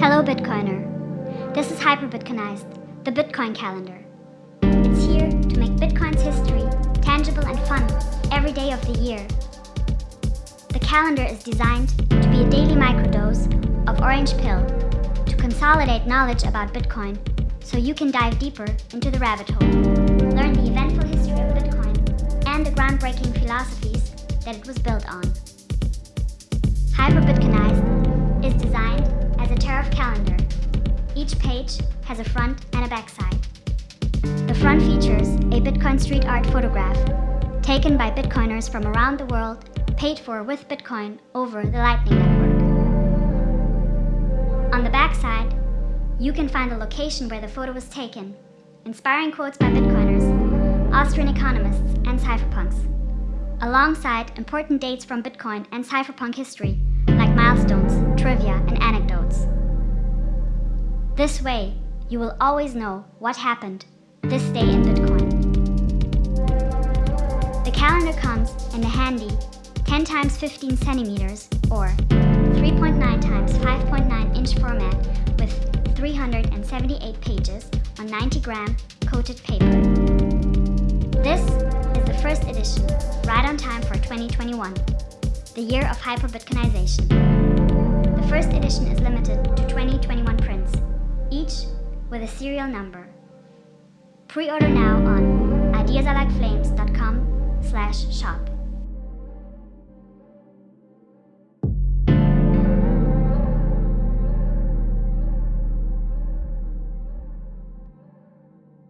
Hello Bitcoiner. This is Hyperbitcoinized, the Bitcoin calendar. It's here to make Bitcoin's history tangible and fun every day of the year. The calendar is designed to be a daily microdose of orange pill to consolidate knowledge about Bitcoin so you can dive deeper into the rabbit hole, learn the eventful history of Bitcoin and the groundbreaking philosophies that it was built on. Hyperbitcoinized calendar. Each page has a front and a backside. The front features a Bitcoin street art photograph taken by Bitcoiners from around the world paid for with Bitcoin over the Lightning Network. On the backside, you can find the location where the photo was taken, inspiring quotes by Bitcoiners, Austrian economists, and cypherpunks, alongside important dates from Bitcoin and cypherpunk history, This way, you will always know what happened this day in Bitcoin. The calendar comes in a handy 10 times 15 centimeters or 3.9 times 5.9 inch format with 378 pages on 90 gram coated paper. This is the first edition, right on time for 2021, the year of hyperbitcoinization. The first edition is limited to 2021 with a serial number. Pre-order now on ideasallikeflames.com slash shop.